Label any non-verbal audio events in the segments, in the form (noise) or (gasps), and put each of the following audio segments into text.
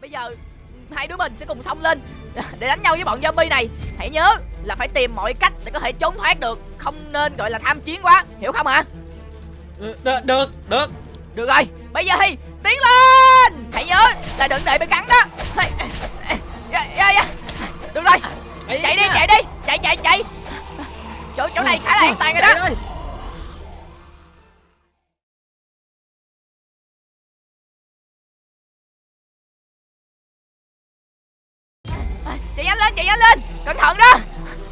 bây giờ hai đứa mình sẽ cùng xông lên. (laughs) Để đánh nhau với bọn zombie này. Hãy nhớ là phải tìm mọi cách để có thể trốn thoát được. Không nên gọi là tham chiến quá. Hiểu không hả được được được. Được rồi bây giờ thì tiến lên. Hãy nhớ là đừng để bị cắn đó. (laughs) Dạ, dạ, dạ. được rồi chạy đi chạy đi chạy chạy chạy. Chỗ chỗ này khá là an toàn rồi đó cẩn thận đó.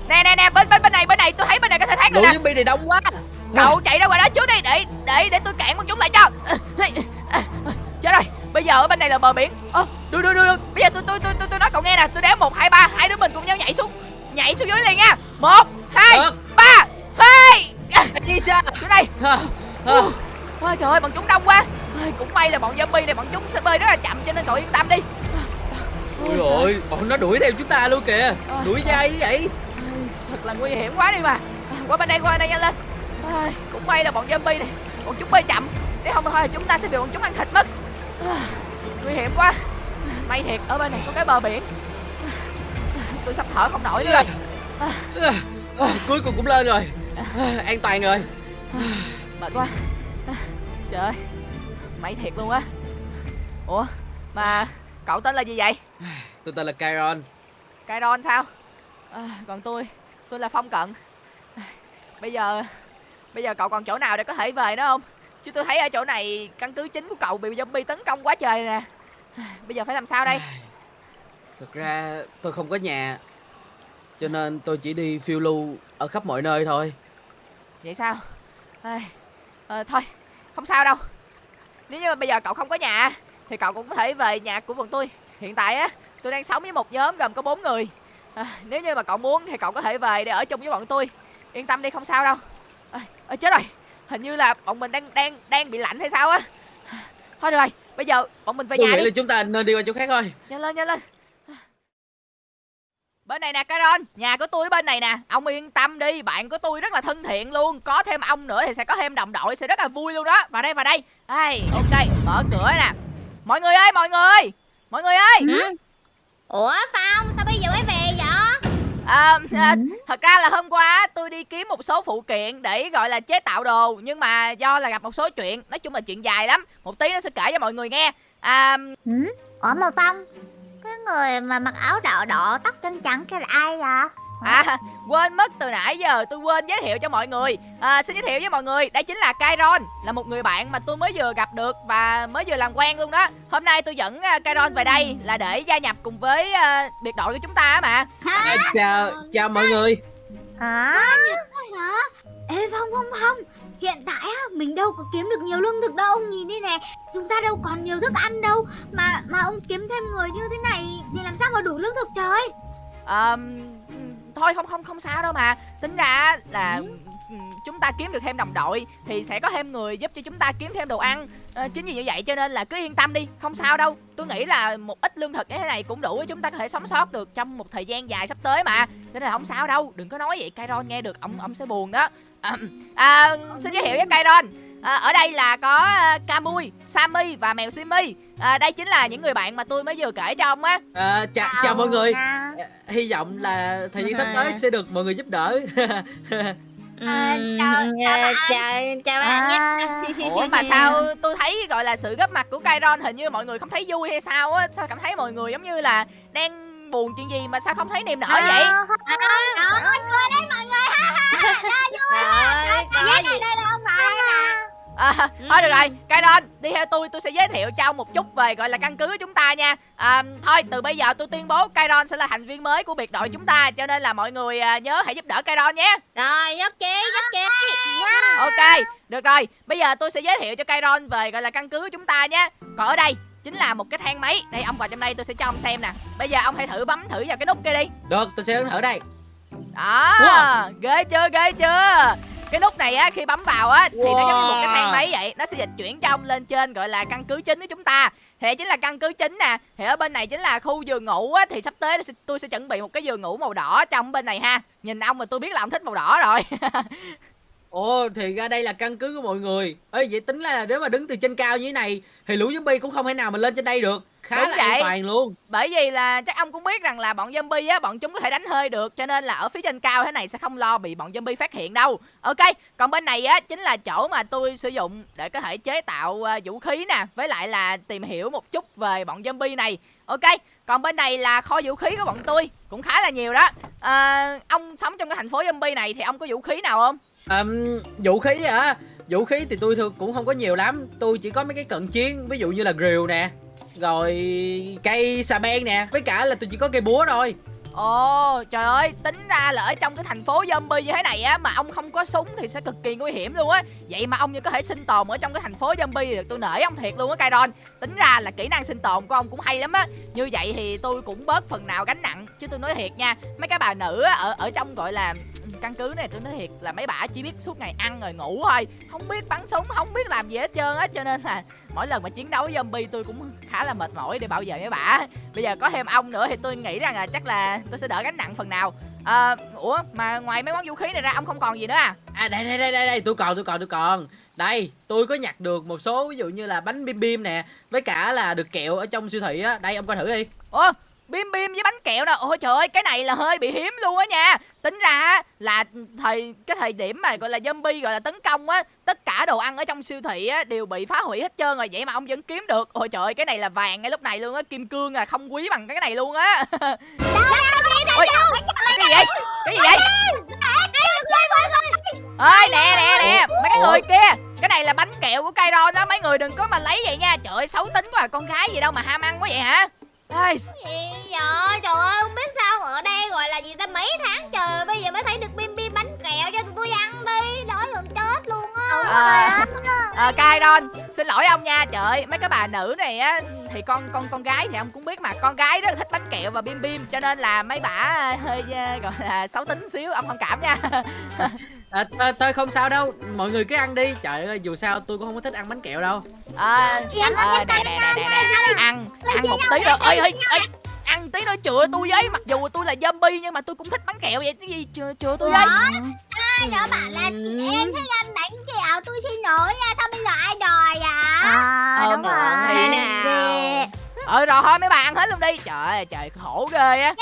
Nè nè nè bên bên bên này bên này tôi thấy bên này có thể được lũ nè. zombie này đông quá. Cậu chạy ra ngoài đó trước đi để để để tôi cản bọn chúng lại cho. Chết rồi bây giờ ở bên này là bờ biển. Ơ được được được được bây giờ tôi tôi tôi tôi, tôi nói cậu nghe nè tôi đếm một hai ba hai đứa mình cùng nhau nhảy xuống. Nhảy xuống dưới liền nha. Một hai Được. ba hai đi cha xuống đây. À, à. Ủa, Ôi trời ơi bọn chúng đông quá. Ôi, Cũng may là bọn zombie này bọn chúng sẽ bơi rất là chậm cho nên cậu yên tâm đi ôi rồi bọn nó đuổi theo chúng ta luôn kìa. Ờ. đuổi dai như vậy. Ôi, Thật là nguy hiểm quá đi mà. À, Qua bên đây qua bên đây nhanh lên. Ôi, Cũng may là bọn zombie này Bọn chúng bơi chậm. Nếu không thôi chúng ta sẽ bị bọn chúng ăn thịt mất. À, Nguy hiểm quá. May thiệt ở bên này có cái bờ biển. À, Tôi sắp thở không nổi nữa. Rồi À, à, cuối cùng cũng lên rồi. À, an toàn rồi. Mệt quá. À, Trời ơi. May thiệt luôn á. Ủa Mà cậu tên là gì vậy? Tôi tên là Kyron Kairon sao? À, Còn tôi Tôi là Phong Cận. À, Bây giờ Bây giờ cậu còn chỗ nào để có thể về nữa không? Chứ tôi thấy ở chỗ này Căn cứ chính của cậu bị zombie tấn công quá trời nè. À, Bây giờ phải làm sao đây? Thực ra tôi không có nhà cho nên tôi chỉ đi phiêu lưu ở khắp mọi nơi thôi. Vậy sao? À, ờ, Thôi Không sao đâu. Nếu như bây giờ cậu không có nhà Thì cậu cũng có thể về nhà của bọn tôi. Hiện tại á Tôi đang sống với một nhóm gồm có bốn người. À, Nếu như mà cậu muốn thì cậu có thể về để ở chung với bọn tôi. Yên tâm đi không sao đâu. À, à, Chết rồi. Hình như là bọn mình đang đang đang bị lạnh hay sao á. Thôi được rồi Bây giờ bọn mình về tôi nhà nghĩ đi. là chúng ta nên đi qua chỗ khác thôi. Nhanh lên nhanh lên. Bên này nè Caron Nhà của tôi ở bên này nè. Ông yên tâm đi Bạn của tôi rất là thân thiện luôn. Có thêm ông nữa thì sẽ có thêm đồng đội Sẽ rất là vui luôn đó. Vào đây vào đây. Ai, Ok mở cửa nè Mọi người ơi mọi người Mọi người ơi Hả? Ủa Phong sao bây giờ mới về vậy? à, à, Thật ra là hôm qua tôi đi kiếm một số phụ kiện Để gọi là chế tạo đồ Nhưng mà do là gặp một số chuyện Nói chung là chuyện dài lắm Một tí nó sẽ kể cho mọi người nghe à, Ừ? Ủa mà Phong Cái người mà mặc áo đỏ đỏ tóc chân trắng kia là ai vậy? À quên mất từ nãy giờ tôi quên giới thiệu cho mọi người. À, Xin giới thiệu với mọi người Đây chính là Kairon Là một người bạn mà tôi mới vừa gặp được Và mới vừa làm quen luôn đó. Hôm nay tôi dẫn uh, Kairon về đây Là để gia nhập cùng với uh, biệt đội của chúng ta á mà. À, chào chào mọi người. Hả? hả? Ê Phong Phong Phong. Hiện tại á, mình đâu có kiếm được nhiều lương thực đâu Ông nhìn đi nè. Chúng ta đâu còn nhiều thức ăn đâu Mà mà ông kiếm thêm người như thế này Thì làm sao mà đủ lương thực trời? À, Thôi không không không sao đâu mà. Tính ra là ừ, chúng ta kiếm được thêm đồng đội Thì sẽ có thêm người giúp cho chúng ta kiếm thêm đồ ăn. À, Chính vì như vậy cho nên là cứ yên tâm đi Không sao đâu. Tôi nghĩ là một ít lương thực như thế này cũng đủ để chúng ta có thể sống sót được Trong một thời gian dài sắp tới mà. Cho nên là không sao đâu Đừng có nói vậy Kairon nghe được ông ông sẽ buồn đó. À, à, Xin giới thiệu với Kairon. À, Ở đây là có uh, Kamui, Sammy và mèo Simi. À, Đây chính là những người bạn mà tôi mới vừa kể cho ông á. À, chào, chào mọi người. À, hy vọng là thời gian sắp tới sẽ được mọi người giúp đỡ À, chào- chào ờ, bạn. chào chào bạn nhé À, Ủa mà sao tôi thấy gọi là sự góp mặt của Kairon hình như mọi người không thấy vui hay sao á Sao cảm thấy mọi người giống như là đang buồn chuyện gì mà sao không thấy niềm nở vậy Ờ, Đó, cười đấy mọi người ha ha Đây gì đây đây ông nội nè à, Thôi được rồi Kairon đi theo tôi tôi sẽ giới thiệu cho ông một chút về gọi là căn cứ của chúng ta nha. À, Thôi từ bây giờ tôi tuyên bố Kairon sẽ là thành viên mới của biệt đội chúng ta Cho nên là mọi người à, nhớ hãy giúp đỡ Kairon nhé. Rồi, nhất trí, nhất trí. Ok được rồi bây giờ tôi sẽ giới thiệu cho Kairon về gọi là căn cứ của chúng ta nhé. Còn ở đây chính là một cái thang máy. Đây ông vào trong đây tôi sẽ cho ông xem nè. Bây giờ ông hãy thử bấm thử vào cái nút kia đi. Được tôi sẽ thử đây. Đó Wow. Ghê chưa ghê chưa Cái nút này á khi bấm vào á Thì nó giống như một cái thang Wow. máy vậy. Nó sẽ dịch chuyển cho ông lên trên gọi là căn cứ chính của chúng ta. Thì chính là căn cứ chính nè. Thì ở bên này chính là khu giường ngủ á Thì sắp tới tôi sẽ, tôi sẽ chuẩn bị một cái giường ngủ màu đỏ trong bên này ha. Nhìn ông mà tôi biết là ông thích màu đỏ rồi. (laughs) Ồ thì ra đây là căn cứ của mọi người. Ê vậy tính là nếu mà đứng từ trên cao như thế này thì lũ zombie cũng không thể nào mà lên trên đây được khá Đúng là vậy. an toàn luôn Bởi vì là chắc ông cũng biết rằng là bọn zombie á, bọn chúng có thể đánh hơi được cho nên là ở phía trên cao thế này sẽ không lo bị bọn zombie phát hiện đâu. Ok, còn bên này á chính là chỗ mà tôi sử dụng để có thể chế tạo ờ, vũ khí nè, với lại là tìm hiểu một chút về bọn zombie này. Ok, còn bên này là kho vũ khí của bọn tôi cũng khá là nhiều đó. Ờ, ông sống trong cái thành phố zombie này thì ông có vũ khí nào không? Ừm, vũ khí hả vũ khí thì tôi thường cũng không có nhiều lắm tôi chỉ có mấy cái cận chiến ví dụ như là grill nè rồi cây xà beng nè với cả là tôi chỉ có cây búa thôi Ồ, trời ơi, tính ra là ở trong cái thành phố zombie như thế này á mà ông không có súng thì sẽ cực kỳ nguy hiểm luôn á. Vậy mà ông như có thể sinh tồn ở trong cái thành phố zombie được tôi nể ông thiệt luôn á Kairon. Tính ra là kỹ năng sinh tồn của ông cũng hay lắm á. Như vậy thì tôi cũng bớt phần nào gánh nặng chứ tôi nói thiệt nha. Mấy cái bà nữ á ở ở trong gọi là căn cứ này tôi nói thiệt là mấy bà chỉ biết suốt ngày ăn rồi ngủ thôi. Không biết bắn súng không biết làm gì hết trơn á cho nên là mỗi lần mà chiến đấu với zombie tôi cũng khá là mệt mỏi để bảo vệ mấy bà bây giờ có thêm ông nữa thì tôi nghĩ rằng là chắc là tôi sẽ đỡ gánh nặng phần nào. À, ủa mà ngoài mấy món vũ khí này ra ông không còn gì nữa à? À đây đây đây đây đây tôi còn tôi còn tôi còn. Đây tôi có nhặt được một số ví dụ như là bánh bim bim nè với cả là được kẹo ở trong siêu thị á. Đây ông coi thử đi. Ủa bim bim với bánh kẹo nè ôi trời ơi cái này là hơi bị hiếm luôn á nha. Tính ra là thời cái thời điểm mà gọi là zombie gọi là tấn công á tất cả đồ ăn ở trong siêu thị á đều bị phá hủy hết trơn rồi. Vậy mà ông vẫn kiếm được. Ôi trời ơi cái này là vàng ngay lúc này luôn á. Kim cương à không quý bằng cái này luôn á. Ôi cái gì vậy? cái gì vậy? Ơi nè nè nè mấy cái người kia. Cái này là bánh kẹo của Kairon đó mấy người đừng có mà lấy vậy nha. Trời ơi xấu tính quá à. con gái gì đâu mà ham ăn quá vậy hả Ây, Gì vậy? Trời ơi, không biết sao ở đây gọi là gì ta? Mấy tháng trời bây giờ mới thấy được bim bim bánh kẹo cho tụi tôi ăn đi, đói gần chết luôn á. à, à, Kairon xin lỗi ông nha. Trời mấy cái bà nữ này á thì con con con gái thì ông cũng biết mà. Con gái rất là thích bánh kẹo và bim bim cho nên là mấy bả hơi ờ, gọi là xấu tính xíu. Ông thông cảm nha (laughs) à, thôi, thôi không sao đâu. Mọi người cứ ăn đi. Trời ơi dù sao tôi cũng không có thích ăn bánh kẹo đâu. À, Cảm ơn à, nè, nè, nè, nè, nè. ăn ăn một tí nữa ơi ơi ăn tí nữa chừa tôi với. Mặc dù tôi là zombie nhưng mà tôi cũng thích bánh kẹo vậy. Cái gì chừa chừa tôi với? Ai đó bảo là chị em thích ăn bánh kẹo, tôi xin lỗi nha, sao bây giờ ai đòi à? À, Ờ, đúng rồi? Về. ờ rồi thôi mấy bà ăn hết luôn đi. Trời ơi trời khổ ghê á.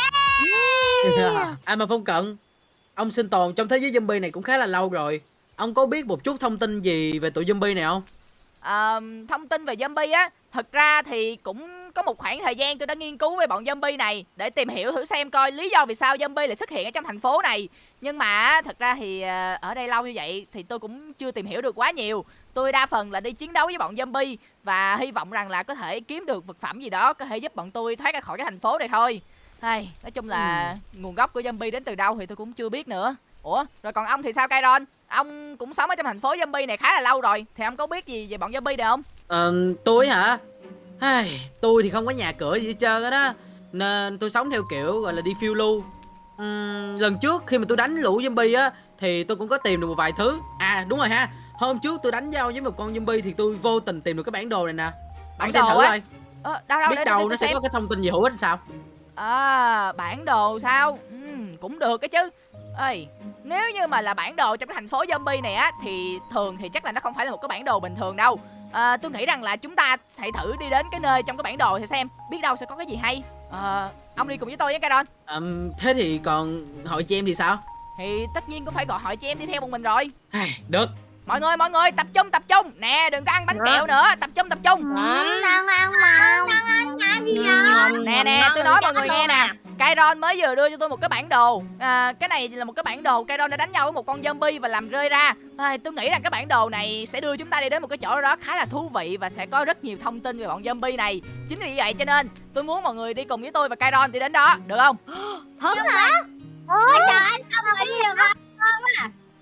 À (laughs) mà phong cận ông sinh tồn trong thế giới zombie này cũng khá là lâu rồi. Ông có biết một chút thông tin gì về tụi zombie này không? À, thông tin về zombie á thật ra thì cũng có một khoảng thời gian tôi đã nghiên cứu về bọn zombie này để tìm hiểu thử xem coi lý do vì sao zombie lại xuất hiện ở trong thành phố này. Nhưng mà thật ra thì ờ, ở đây lâu như vậy thì tôi cũng chưa tìm hiểu được quá nhiều. Tôi đa phần là đi chiến đấu với bọn zombie và hy vọng rằng là có thể kiếm được vật phẩm gì đó có thể giúp bọn tôi thoát ra khỏi cái thành phố này thôi hay nói chung là nguồn gốc của zombie đến từ đâu thì tôi cũng chưa biết nữa. Ủa rồi còn ông thì sao Kairon? Ông cũng sống ở trong thành phố zombie này khá là lâu rồi thì ông có biết gì về bọn zombie này không? Ờ, tôi hả? Ai, tôi thì không có nhà cửa gì hết trơn á đó. Nên tôi sống theo kiểu gọi là đi phiêu lưu. Ừm, lần trước khi mà tôi đánh lũ zombie á thì tôi cũng có tìm được một vài thứ. À đúng rồi ha. Hôm trước tôi đánh nhau với một con zombie thì tôi vô tình tìm được cái bản đồ này nè. Bản ông xem đồ thử coi. Ờ, đâu đâu biết để, đâu để, nó sẽ xem. có cái thông tin gì hữu ích sao à bản đồ sao? Ừm, cũng được cái chứ. Ơi nếu như mà là bản đồ trong cái thành phố zombie này á thì thường thì chắc là nó không phải là một cái bản đồ bình thường đâu. À, tôi nghĩ rằng là chúng ta hãy thử đi đến cái nơi trong cái bản đồ thì xem biết đâu sẽ có cái gì hay. Ờ, ông đi cùng với tôi với Kairon Ừm, thế thì còn hội chị em thì sao? Thì tất nhiên cũng phải gọi hỏi chị em đi theo một mình rồi. Được mọi người mọi người tập trung tập trung. Nè đừng có ăn bánh Dạ. kẹo nữa. Tập trung tập trung. Ăn ăn mà Ăn gì vậy? nè nè tôi nói mọi người nghe nè. Kairon mới vừa đưa cho tôi một cái bản đồ. À, cái này là một cái bản đồ. Kairon đã đánh nhau với một con zombie và làm rơi ra. À, tôi nghĩ rằng cái bản đồ này sẽ đưa chúng ta đi đến một cái chỗ đó khá là thú vị và sẽ có rất nhiều thông tin về bọn zombie này. Chính vì vậy cho nên tôi muốn mọi người đi cùng với tôi và Kairon đi đến đó. Được không? Thật hả? Ôi trời anh không đi được không?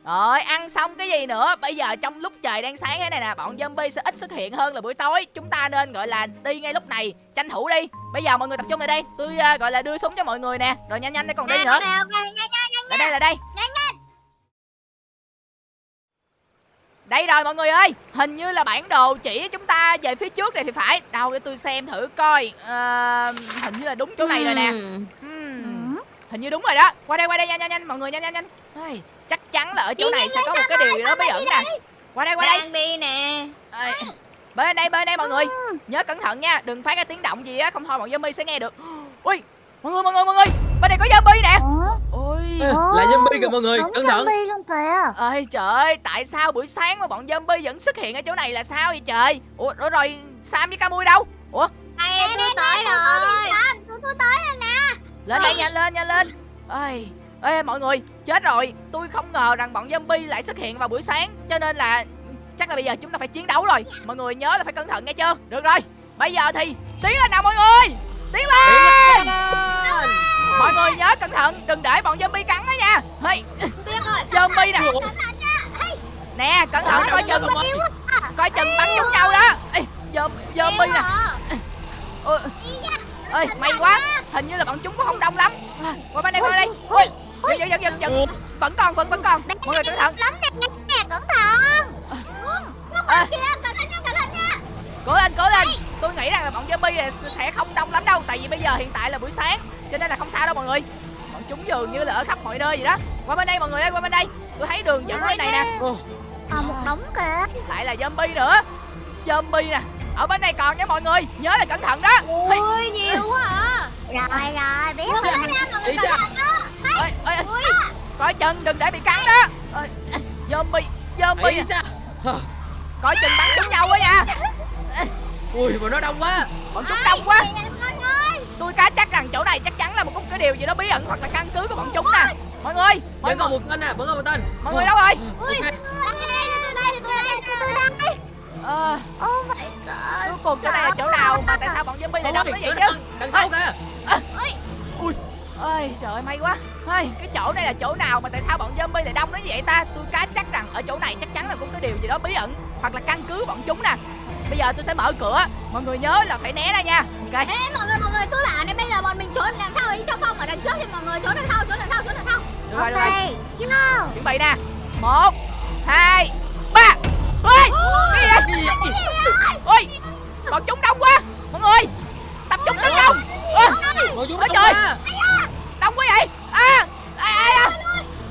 Rồi ăn xong cái gì nữa? Bây giờ trong lúc trời đang sáng thế này nè bọn zombie sẽ ít xuất hiện hơn là buổi tối. Chúng ta nên gọi là đi ngay lúc này tranh thủ đi. Bây giờ mọi người tập trung lại đây. Tôi à, gọi là đưa súng cho mọi người nè. Rồi nhanh nhanh để còn đi nữa. lại đây lại đây. Nhanh, đây rồi mọi người ơi. Hình như là bản đồ chỉ chúng ta về phía trước này thì phải. Đâu để tôi xem thử coi. Ờ, hình như là đúng chỗ này rồi nè. Ừ. hình như đúng rồi đó. Qua đây qua đây nhanh nhanh nhanh mọi người nhanh nhanh nhanh chắc chắn là ở chỗ này sẽ có một cái điều gì đó bí ẩn nè. qua đây qua đây. Đang đi nè. Ê, bên đây bên đây mọi người. Nhớ cẩn thận nha đừng phát cái tiếng động gì á không thôi bọn zombie sẽ nghe được. (gasps) Ui mọi người mọi người mọi người. Bên này có zombie nè. Ôi. Là zombie kìa mọi người Cẩn thận. zombie luôn kìa. Ơi trời ơi tại sao buổi sáng mà bọn zombie vẫn xuất hiện ở chỗ này là sao vậy trời? Ủa rồi, rồi sam với camui đâu? Ủa? Đây tôi tới rồi. Tôi tôi tới rồi nè. Lên đây nhanh lên nhanh lên. Ơi ê mọi người chết rồi. Tôi không ngờ rằng bọn zombie lại xuất hiện vào buổi sáng cho nên là chắc là bây giờ chúng ta phải chiến đấu rồi. Mọi người nhớ là phải cẩn thận nghe chưa? Được rồi bây giờ thì tiến lên nào mọi người. Tiến lên. Mọi người nhớ cẩn thận đừng để bọn zombie cắn đó nha. Hey, zombie nè. Nè cẩn thận coi chừng. Coi chừng bắn trúng nhau đó. Ê, Zom- zombie nè. Ôi. Ơi may quá. hình như là bọn chúng cũng không đông lắm. À, qua bên đây qua bên đây. Ui dừng dừng dừng dừng vẫn còn vẫn vẫn còn. Mọi người cẩn thận. Lắm nè nè cẩn thận. À, Kìa cẩn thận nha cẩn thận nha. Cố lên cố lên. Tôi nghĩ rằng là bọn zombie này sẽ không đông lắm đâu tại vì bây giờ hiện tại là buổi sáng cho nên là không sao đâu mọi người. Bọn chúng dường như là ở khắp mọi nơi vậy đó. Qua bên đây mọi người ơi qua bên đây. Tôi thấy đường dẫn bên này nè. Ồ, Còn một đống kìa. Lại là zombie nữa. Zombie nè. Ở bên này còn nha mọi người. Nhớ là cẩn thận đó. Ôi nhiều quá à. Rồi rồi biết rồi Đi cha ơi, ơi, coi chừng đừng để bị cắn đó. Ơi, zombie zombie Hờ, coi chừng bắn trúng nhau quá nha. Ui mà nó đông quá. Bọn chúng đông quá. Tôi cá chắc rằng chỗ này chắc chắn là một cái điều gì đó bí ẩn hoặc là căn cứ của bọn chúng nè. Mọi người mọi Vẫn người. còn một tên nè Vẫn còn một tên. Mọi người đâu rồi? Ok. Tôi đây tôi đây tôi đây tôi đây ờ. Oh my god. Cuối cùng chỗ này là chỗ nào mà tại sao bọn zombie lại đông nó vậy chứ? Đằng sau kìa ơi trời ơi may quá. Ơi cái chỗ này là chỗ nào mà tại sao bọn zombie lại đông nó như vậy ta? Tôi cá chắc rằng ở chỗ này chắc chắn là cũng có điều gì đó bí ẩn hoặc là căn cứ bọn chúng nè. Bây giờ tôi sẽ mở cửa. Mọi người nhớ là phải né ra nha. Ok. Ê mọi người mọi người tôi bảo này bây giờ bọn mình trốn đằng sau ấy cho phong ở đằng trước thì mọi người trốn đằng sau trốn đằng sau trốn đằng sau. Được rồi được rồi. Go chuẩn bị nè. Một hai ba. Ôi cái gì vậy ôi bọn chúng đông quá mọi người tập trung tấn công Ơ, Ngồi xuống Ôi đông trời. quá. đông quá vậy à ai ai à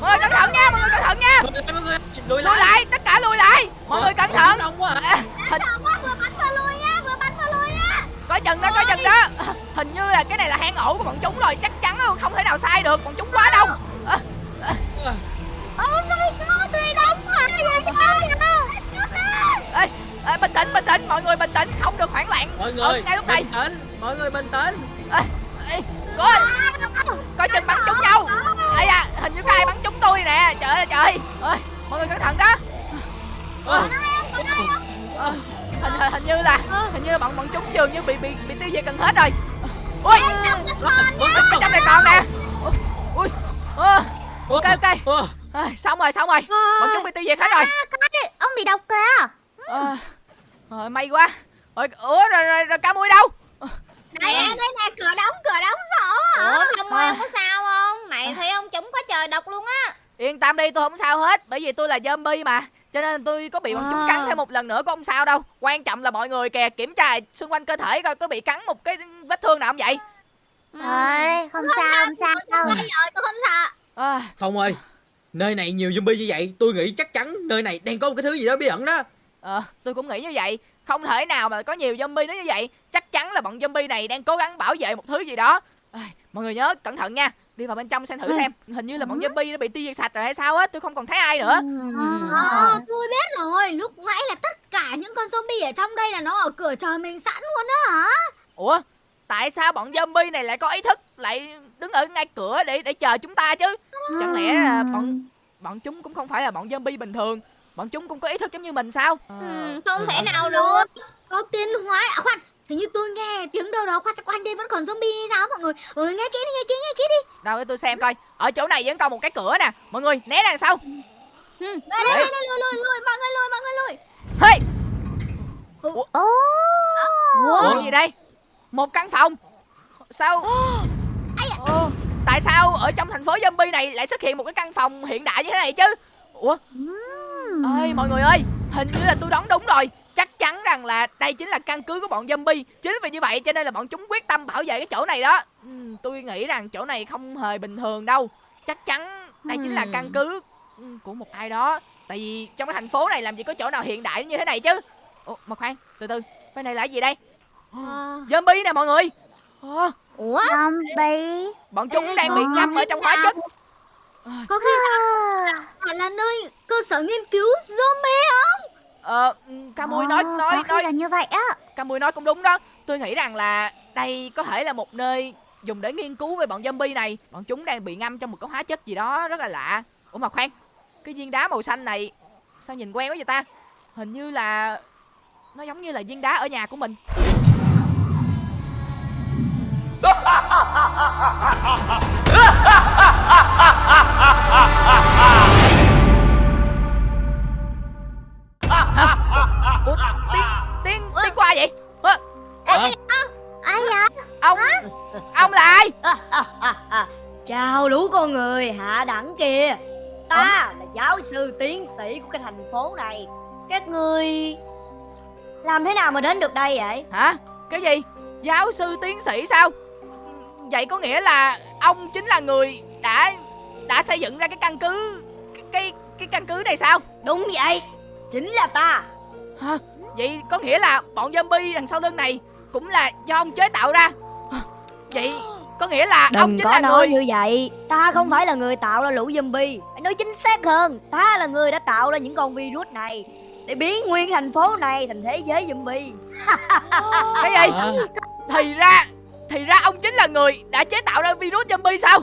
mọi người cẩn thận nha mọi người cẩn thận nha Lùi lại mọi người Lùi lùi lại lại tất cả lùi lại mọi người cẩn Ngồi thận xuống đông quá hả à, hình Sợ quá vừa bắn vừa lùi nha vừa bắn vừa lùi nha coi chừng đó coi chừng đó hình như là cái này là hang ổ của bọn chúng rồi chắc chắn luôn không thể nào sai được bọn chúng quá đông À, Oh my god tôi đóng mà Giờ sao ê, ê, bình tĩnh bình tĩnh mọi người bình tĩnh không được hoảng loạn Mọi ở người ngay lúc này bình tĩnh Mọi người bình tĩnh Ê, coi. Coi chừng bắn trúng nhau. Ai da hình như có ai bắn trúng tôi nè. Trời ơi trời. Ơi mọi người cẩn thận đó. Hình, hình hình như là hình như bọn bọn chúng dường như bị bị bị tiêu diệt gần hết rồi. Ui. Ở trong này còn nè. Ui. Ui ok ok. À, xong rồi xong rồi. Bọn chúng bị tiêu diệt hết rồi. Cái ông bị độc kìa. Ờ, rồi may quá rồi ủa rồi rồi, rồi cá muối đâu Này em đây nè cửa đóng cửa đóng sợ hả? Ủa không ơi ông có sao không? Này thấy ông chúng quá trời độc luôn á. Yên tâm đi tôi không sao hết bởi vì tôi là zombie mà. Cho nên tôi có bị bọn chúng À. cắn thêm một lần nữa cũng không sao đâu. Quan trọng là mọi người kìa kiểm tra xung quanh cơ thể coi có bị cắn một cái vết thương nào không vậy? Trời không sao không sao đâu. Rồi tôi không sợ. À, Phong ơi Nơi này nhiều zombie như vậy Tôi nghĩ chắc chắn nơi này đang có một cái thứ gì đó bí ẩn đó. Ờ, tôi cũng nghĩ như vậy không thể nào mà có nhiều zombie đến như vậy. Chắc chắn là bọn zombie này đang cố gắng bảo vệ một thứ gì đó. À, mọi người nhớ cẩn thận nha. Đi vào bên trong xem thử xem. Hình như là bọn zombie nó bị tiêu diệt sạch rồi hay sao á tôi không còn thấy ai nữa. Ờ, tôi biết rồi, lúc nãy là tất cả những con zombie ở trong đây là nó ở cửa chờ mình sẵn luôn đó hả? ủa tại sao bọn zombie này lại có ý thức lại đứng ở ngay cửa để để chờ chúng ta chứ? Chẳng lẽ là bọn bọn chúng cũng không phải là bọn zombie bình thường bọn chúng cũng có ý thức giống như mình sao? Ừ, Không thể nào được. Có tiến hóa, à khoan, hình như tôi nghe tiếng đâu đó khoan sao quanh đây vẫn còn zombie hay sao mọi người? Mọi người nghe kỹ đi, nghe kỹ, nghe kỹ đi. đâu để tôi xem coi. Ở chỗ này vẫn còn một cái cửa nè. Mọi người né ra sau Đây, đây, đây, đây, lùi, lùi, lùi, mọi người lùi, mọi người lùi. hey! Ồ! Ủa? Gì đây? Một căn phòng. Sao? Ồ, tại sao ở trong thành phố zombie này lại xuất hiện một cái căn phòng hiện đại như thế này chứ? Ủa ơi mọi người ơi hình như là tôi đoán đúng rồi. Chắc chắn rằng là đây chính là căn cứ của bọn zombie. Chính vì như vậy cho nên là bọn chúng quyết tâm bảo vệ cái chỗ này đó. Tôi nghĩ rằng chỗ này không hề bình thường đâu. Chắc chắn đây chính là căn cứ của một ai đó. Tại vì trong cái thành phố này làm gì có chỗ nào hiện đại như thế này chứ. Ủa mà khoan từ từ bên này là cái gì đây? Ờ, zombie nè mọi người. Ờ, ủa? Zombie. Bọn chúng đang bị ngâm ở trong hóa chất. Có khi à, là, là nơi cơ sở nghiên cứu zombie không? Ờ Camui nói Ồ, nói có khi nói là như vậy á. Camui nói cũng đúng đó. Tôi nghĩ rằng là đây có thể là một nơi dùng để nghiên cứu về bọn zombie này. Bọn chúng đang bị ngâm trong một cái hóa chất gì đó rất là lạ. Ủa mà khoan cái viên đá màu xanh này sao nhìn quen quá vậy ta? Hình như là nó giống như là viên đá ở nhà của mình (laughs) qua vậy? Ơ, ai vậy? ông ông là ai? (laughs) Chào lũ con người hạ đẳng kìa. Ta là giáo sư tiến sĩ của cái thành phố này. Các ngươi Làm thế nào mà đến được đây vậy? hả? Cái gì? Giáo sư tiến sĩ sao? Vậy có nghĩa là ông chính là người đã đã xây dựng ra cái căn cứ cái cái, cái căn cứ này sao? Đúng vậy Chính là ta hả? Vậy có nghĩa là bọn zombie đằng sau lưng này cũng là do ông chế tạo ra. Vậy có nghĩa là ông Đừng chính có là nói người như vậy. Ta không phải là người tạo ra lũ zombie. Phải nói chính xác hơn Ta là người đã tạo ra những con virus này Để biến nguyên thành phố này thành thế giới zombie. Cái gì? À, thì ra thì ra ông chính là người đã chế tạo ra virus zombie sao?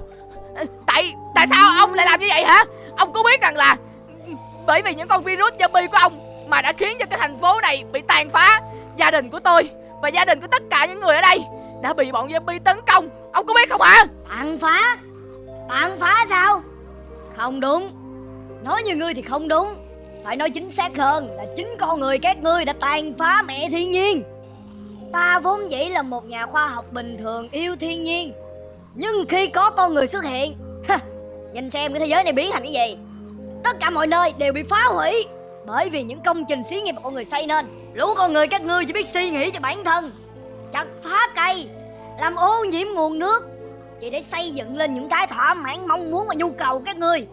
Tại tại sao ông lại làm như vậy hả? Ông có biết rằng là bởi vì những con virus zombie của ông mà đã khiến cho cái thành phố này bị tàn phá. Gia đình của tôi và gia đình của tất cả những người ở đây đã bị bọn zombie tấn công. Ông có biết không hả Tàn phá? Tàn phá sao? Không đúng. Nói như ngươi thì không đúng. Phải nói chính xác hơn là chính con người các ngươi đã tàn phá mẹ thiên nhiên. Ta vốn dĩ là một nhà khoa học bình thường yêu thiên nhiên. Nhưng khi có con người xuất hiện (laughs) ha, Nhìn xem cái thế giới này biến thành cái gì Tất cả mọi nơi đều bị phá hủy. Bởi vì những công trình xí nghiệp mà con người xây nên Lũ con người các ngươi chỉ biết suy nghĩ cho bản thân. Chặt phá cây Làm ô nhiễm nguồn nước chỉ để xây dựng lên những cái thỏa mãn mong muốn và nhu cầu của các ngươi.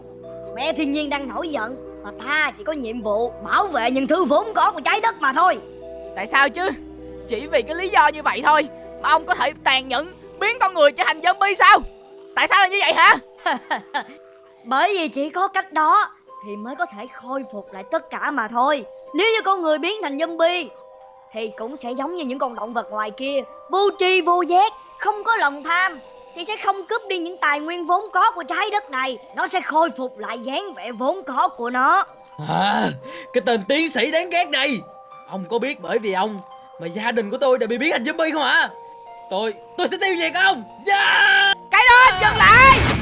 Mẹ thiên nhiên đang nổi giận mà ta chỉ có nhiệm vụ bảo vệ những thứ vốn có của trái đất mà thôi. Tại sao chứ? Chỉ vì cái lý do như vậy thôi mà ông có thể tàn nhẫn biến con người trở thành zombie sao? Tại sao là như vậy hả? (laughs) Bởi vì chỉ có cách đó thì mới có thể khôi phục lại tất cả mà thôi. Nếu như con người biến thành zombie thì cũng sẽ giống như những con động vật ngoài kia vô tri vô giác không có lòng tham thì sẽ không cướp đi những tài nguyên vốn có của trái đất này. Nó sẽ khôi phục lại dáng vẻ vốn có của nó. À, cái tên tiến sĩ đáng ghét này. Ông có biết bởi vì ông mà gia đình của tôi đã bị biến thành zombie không hả? Tôi, tôi sẽ tiêu diệt ông. Yeah! cái đó dừng lại